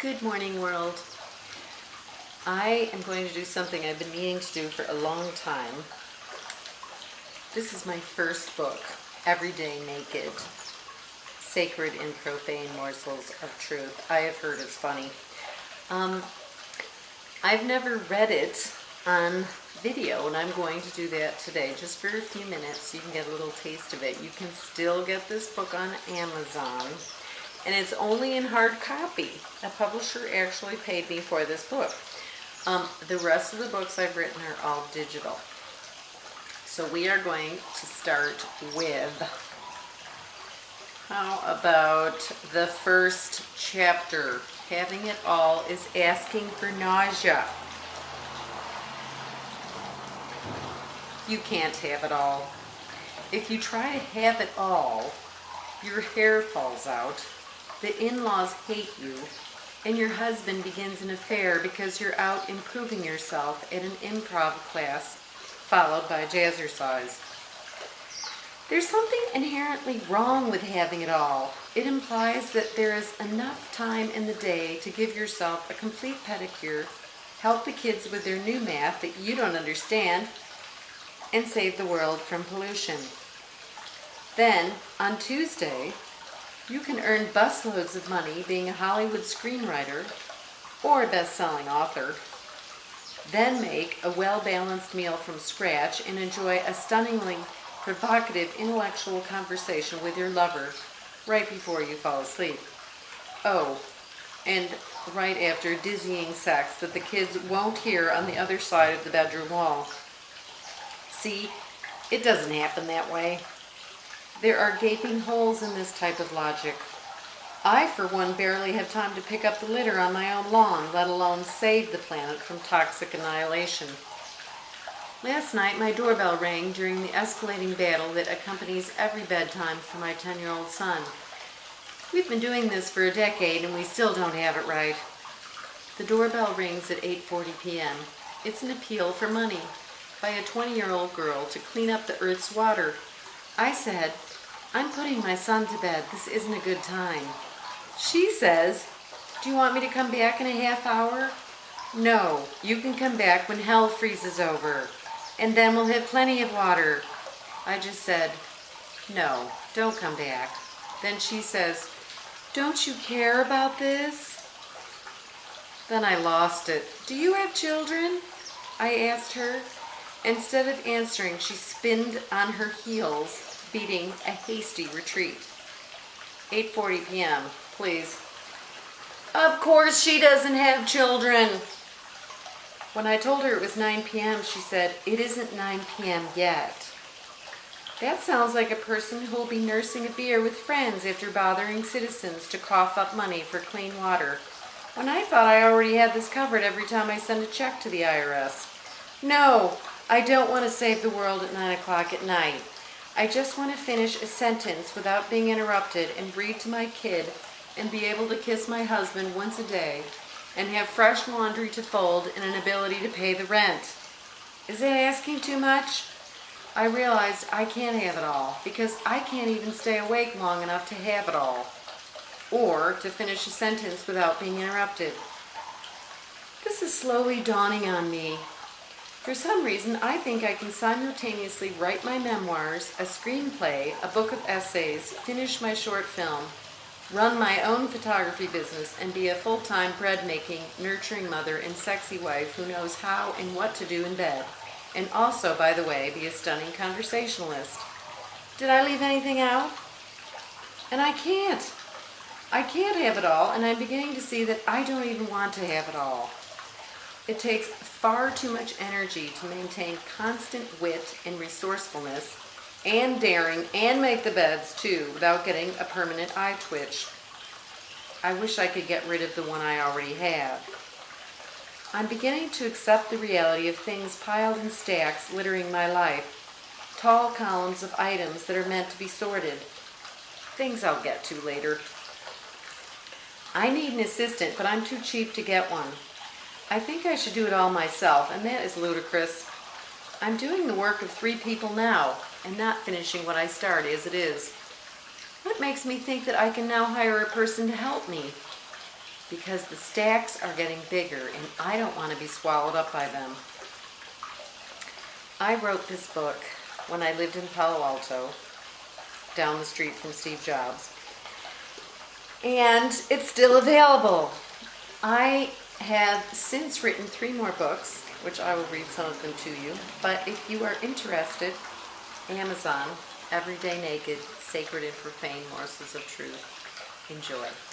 Good morning, world. I am going to do something I've been meaning to do for a long time. This is my first book, Everyday Naked Sacred and Profane Morsels of Truth. I have heard it's funny. Um, I've never read it on video, and I'm going to do that today just for a few minutes so you can get a little taste of it. You can still get this book on Amazon and it's only in hard copy. A publisher actually paid me for this book. Um, the rest of the books I've written are all digital. So we are going to start with, how about the first chapter? Having it all is asking for nausea. You can't have it all. If you try to have it all, your hair falls out the in-laws hate you, and your husband begins an affair because you're out improving yourself at an improv class, followed by jazzercise. There's something inherently wrong with having it all. It implies that there is enough time in the day to give yourself a complete pedicure, help the kids with their new math that you don't understand, and save the world from pollution. Then, on Tuesday, you can earn busloads of money being a Hollywood screenwriter or a best-selling author. Then make a well-balanced meal from scratch and enjoy a stunningly provocative intellectual conversation with your lover right before you fall asleep. Oh, and right after dizzying sex that the kids won't hear on the other side of the bedroom wall. See, it doesn't happen that way. There are gaping holes in this type of logic. I, for one, barely have time to pick up the litter on my own lawn, let alone save the planet from toxic annihilation. Last night, my doorbell rang during the escalating battle that accompanies every bedtime for my 10-year-old son. We've been doing this for a decade and we still don't have it right. The doorbell rings at 8.40 p.m. It's an appeal for money by a 20-year-old girl to clean up the Earth's water. I said, I'm putting my son to bed. This isn't a good time. She says, do you want me to come back in a half hour? No, you can come back when hell freezes over, and then we'll have plenty of water. I just said, no, don't come back. Then she says, don't you care about this? Then I lost it. Do you have children? I asked her. Instead of answering, she spinned on her heels beating a hasty retreat. 8.40 p.m., please. Of course she doesn't have children. When I told her it was 9 p.m., she said, it isn't 9 p.m. yet. That sounds like a person who will be nursing a beer with friends after bothering citizens to cough up money for clean water, when I thought I already had this covered every time I send a check to the IRS. No, I don't want to save the world at 9 o'clock at night. I just want to finish a sentence without being interrupted and read to my kid and be able to kiss my husband once a day and have fresh laundry to fold and an ability to pay the rent. Is it asking too much? I realized I can't have it all because I can't even stay awake long enough to have it all or to finish a sentence without being interrupted. This is slowly dawning on me for some reason, I think I can simultaneously write my memoirs, a screenplay, a book of essays, finish my short film, run my own photography business, and be a full-time bread-making, nurturing mother and sexy wife who knows how and what to do in bed. And also, by the way, be a stunning conversationalist. Did I leave anything out? And I can't. I can't have it all, and I'm beginning to see that I don't even want to have it all. It takes far too much energy to maintain constant wit and resourcefulness and daring and make the beds too without getting a permanent eye twitch. I wish I could get rid of the one I already have. I'm beginning to accept the reality of things piled in stacks littering my life, tall columns of items that are meant to be sorted, things I'll get to later. I need an assistant, but I'm too cheap to get one. I think I should do it all myself, and that is ludicrous. I'm doing the work of three people now, and not finishing what I started as it is. What makes me think that I can now hire a person to help me? because the stacks are getting bigger and I don't want to be swallowed up by them. I wrote this book when I lived in Palo Alto, down the street from Steve Jobs. And it's still available. I have since written three more books, which I will read some of them to you. But if you are interested, Amazon, Everyday Naked, Sacred and Profane Morsels of Truth. Enjoy.